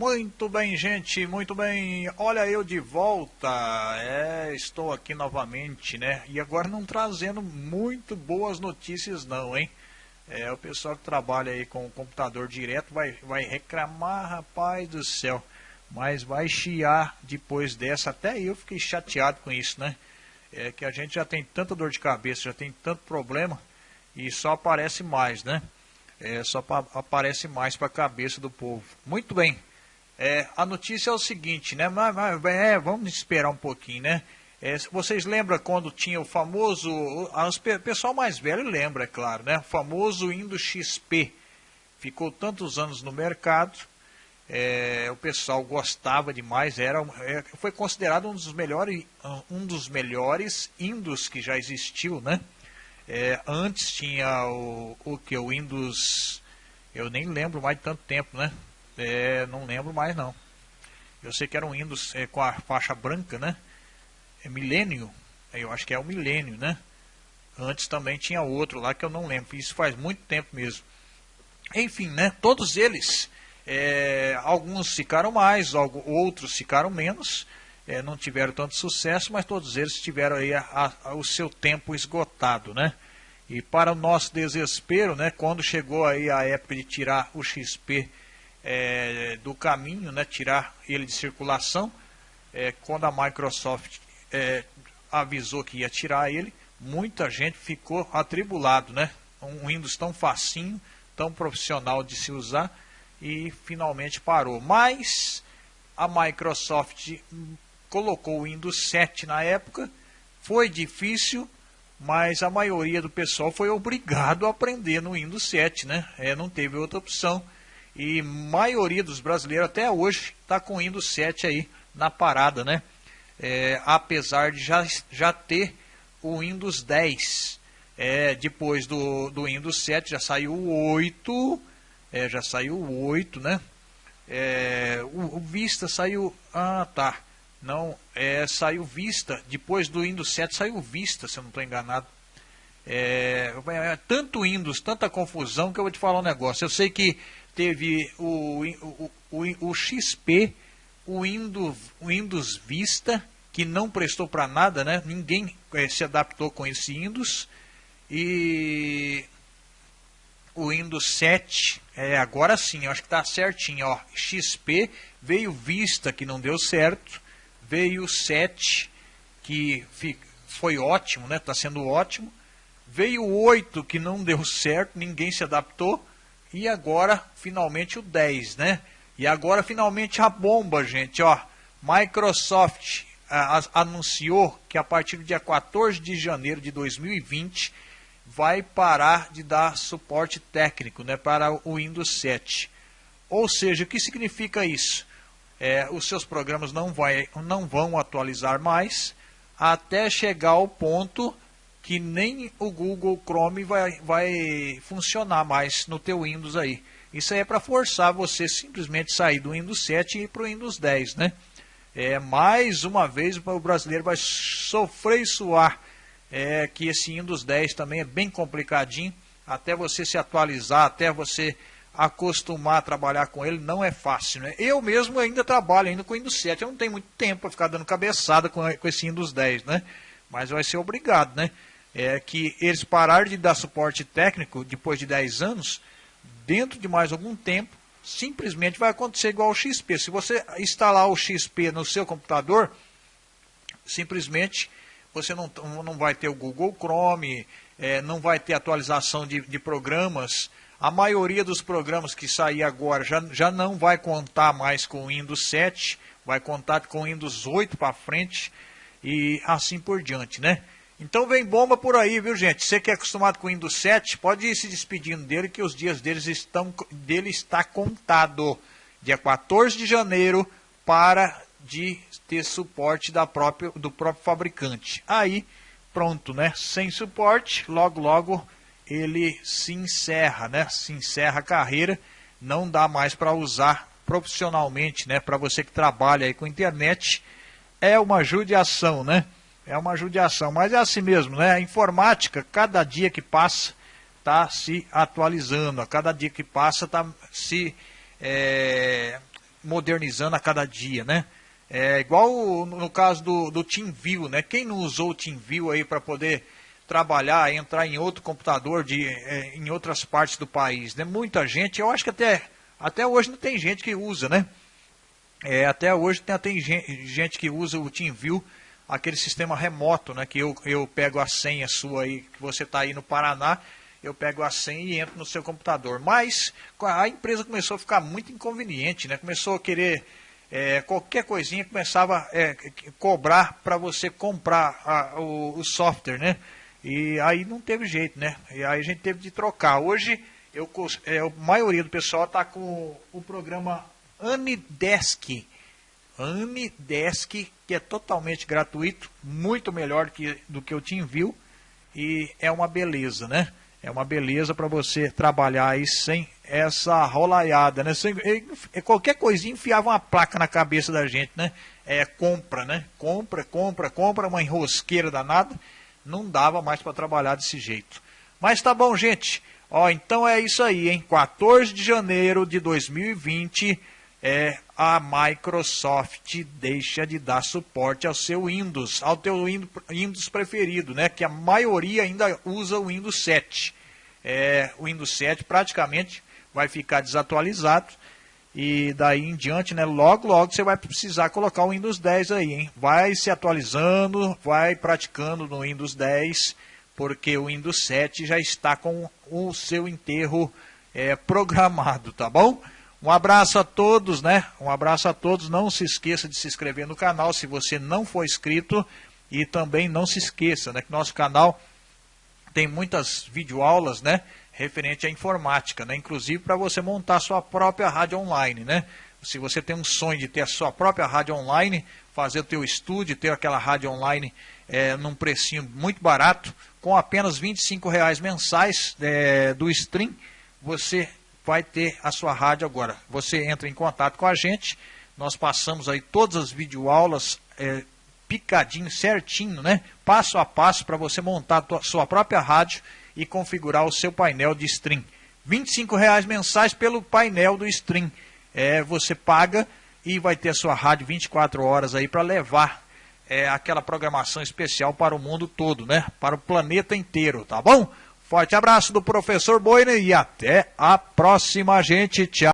Muito bem, gente, muito bem. Olha eu de volta. É, estou aqui novamente, né? E agora não trazendo muito boas notícias não, hein? É, o pessoal que trabalha aí com o computador direto vai, vai reclamar, rapaz do céu. Mas vai chiar depois dessa. Até eu fiquei chateado com isso, né? É que a gente já tem tanta dor de cabeça, já tem tanto problema e só aparece mais, né? É, só aparece mais para a cabeça do povo. Muito bem. É, a notícia é o seguinte, né? Mas, mas é, vamos esperar um pouquinho, né? É, vocês lembram quando tinha o famoso, o pessoal mais velho lembra, é claro, né? O famoso Windows XP. Ficou tantos anos no mercado, é, o pessoal gostava demais, era, é, foi considerado um dos melhores, um dos melhores Windows que já existiu, né? É, antes tinha o, o que? O Windows. Eu nem lembro mais de tanto tempo, né? É, não lembro mais não. Eu sei que era um Windows é, com a faixa branca, né? É milênio. Eu acho que é o milênio, né? Antes também tinha outro lá que eu não lembro. Isso faz muito tempo mesmo. Enfim, né? Todos eles, é, alguns ficaram mais, outros ficaram menos é, não tiveram tanto sucesso, mas todos eles tiveram aí a, a, o seu tempo esgotado, né? E para o nosso desespero, né, quando chegou aí a época de tirar o XP é, do caminho, né, tirar ele de circulação, é, quando a Microsoft é, avisou que ia tirar ele, muita gente ficou atribulado, né? Um Windows tão facinho, tão profissional de se usar e finalmente parou. Mas a Microsoft colocou o Windows 7 na época, foi difícil, mas a maioria do pessoal foi obrigado a aprender no Windows 7, né? É, não teve outra opção. E maioria dos brasileiros até hoje está com o Windows 7 aí na parada, né? É, apesar de já, já ter o Windows 10. É, depois do, do Windows 7 já saiu o 8, é, já saiu o 8, né? É, o, o Vista saiu. Ah, tá. Não, é, saiu Vista, depois do Windows 7 saiu Vista, se eu não estou enganado. É, é, tanto Windows, tanta confusão que eu vou te falar um negócio. Eu sei que teve o, o, o, o XP, o Windows, o Windows Vista, que não prestou para nada, né? Ninguém é, se adaptou com esse Windows. E o Windows 7, é, agora sim, eu acho que está certinho, ó. XP, veio Vista, que não deu certo veio o 7, que foi ótimo, né? Está sendo ótimo. Veio o 8, que não deu certo, ninguém se adaptou. E agora, finalmente, o 10, né? E agora, finalmente, a bomba, gente, ó. Microsoft a, a, anunciou que a partir do dia 14 de janeiro de 2020 vai parar de dar suporte técnico né, para o Windows 7. Ou seja, o que significa isso? é, os seus programas não, vai, não vão atualizar mais até chegar ao ponto que nem o Google Chrome vai, vai funcionar mais no teu Windows aí. Isso aí é para forçar você simplesmente sair do Windows 7 e ir para o Windows 10, né? É, mais uma vez o brasileiro vai sofrer e suar é, que esse Windows 10 também é bem complicadinho, até você se atualizar, até você acostumar a trabalhar com ele não é fácil. Né? Eu mesmo ainda trabalho ainda com o Windows 7, eu não tenho muito tempo para ficar dando cabeçada com, com esse Windows 10, né? Mas vai ser obrigado. Né? É que eles pararem de dar suporte técnico depois de 10 anos, dentro de mais algum tempo, simplesmente vai acontecer igual ao XP. Se você instalar o XP no seu computador, simplesmente você não, não vai ter o Google Chrome, é, não vai ter atualização de, de programas, a maioria dos programas que sair agora já, já não vai contar mais com o Windows 7, vai contar com o Windows 8 para frente e assim por diante, né? Então vem bomba por aí, viu gente? Você que é acostumado com o Windows 7, pode ir se despedindo dele que os dias deles estão, dele está contado. Dia 14 de janeiro para de ter suporte da própria, do próprio fabricante. Aí, pronto, né? Sem suporte, logo logo ele se encerra, né? Se encerra a carreira, não dá mais para usar profissionalmente, né? Para você que trabalha aí com internet, é uma judiação, né? É uma judiação, mas é assim mesmo, né? A informática, cada dia que passa, está se atualizando, a cada dia que passa está se é, modernizando a cada dia, né? É igual no caso do, do TeamView, né? Quem não usou o TeamView aí para poder trabalhar, entrar em outro computador de, é, em outras partes do país, né? Muita gente, eu acho que até, até hoje não tem gente que usa, né? É, até hoje tem, tem gente que usa o TeamView, aquele sistema remoto, né? Que eu, eu pego a senha sua aí, que você está aí no Paraná, eu pego a senha e entro no seu computador. Mas a empresa começou a ficar muito inconveniente, né? Começou a querer é, qualquer coisinha começava a é, cobrar para você comprar a, o, o, software, né? E aí não teve jeito, né? E aí a gente teve de trocar. Hoje eu, é, a maioria do pessoal está com o programa Anidesk. Anidesk, que é totalmente gratuito, muito melhor que, do que o TeamView e é uma beleza, né? É uma beleza para você trabalhar aí sem essa rolaiada, né? Sem, qualquer coisinha enfiava uma placa na cabeça da gente, né? É compra, né? Compra, compra, compra, uma enrosqueira danada. Não dava mais para trabalhar desse jeito. Mas tá bom, gente. Ó, então é isso aí, hein? 14 de janeiro de 2020 é a Microsoft deixa de dar suporte ao seu Windows, ao teu Windows preferido, né? Que a maioria ainda usa o Windows 7. É, o Windows 7 praticamente vai ficar desatualizado e daí em diante, né? Logo, logo você vai precisar colocar o Windows 10 aí, hein? Vai se atualizando, vai praticando no Windows 10, porque o Windows 7 já está com o seu enterro é, programado, tá bom? Um abraço a todos, né? Um abraço a todos. Não se esqueça de se inscrever no canal se você não for inscrito. E também não se esqueça, né? Que nosso canal tem muitas videoaulas, né? Referente à informática, né? Inclusive para você montar sua própria rádio online, né? Se você tem um sonho de ter a sua própria rádio online, fazer o teu estúdio, ter aquela rádio online é, num precinho muito barato, com apenas R$ reais mensais é, do stream, você vai ter a sua rádio agora. Você entra em contato com a gente, nós passamos aí todas as videoaulas é, picadinho, certinho, né? Passo a passo para você montar a sua própria rádio e configurar o seu painel de stream. R$ reais mensais pelo painel do stream. É, você paga e vai ter a sua rádio 24 horas aí para levar é, aquela programação especial para o mundo todo, né? Para o planeta inteiro, tá bom? Forte abraço do professor Boina e até a próxima, gente. Tchau.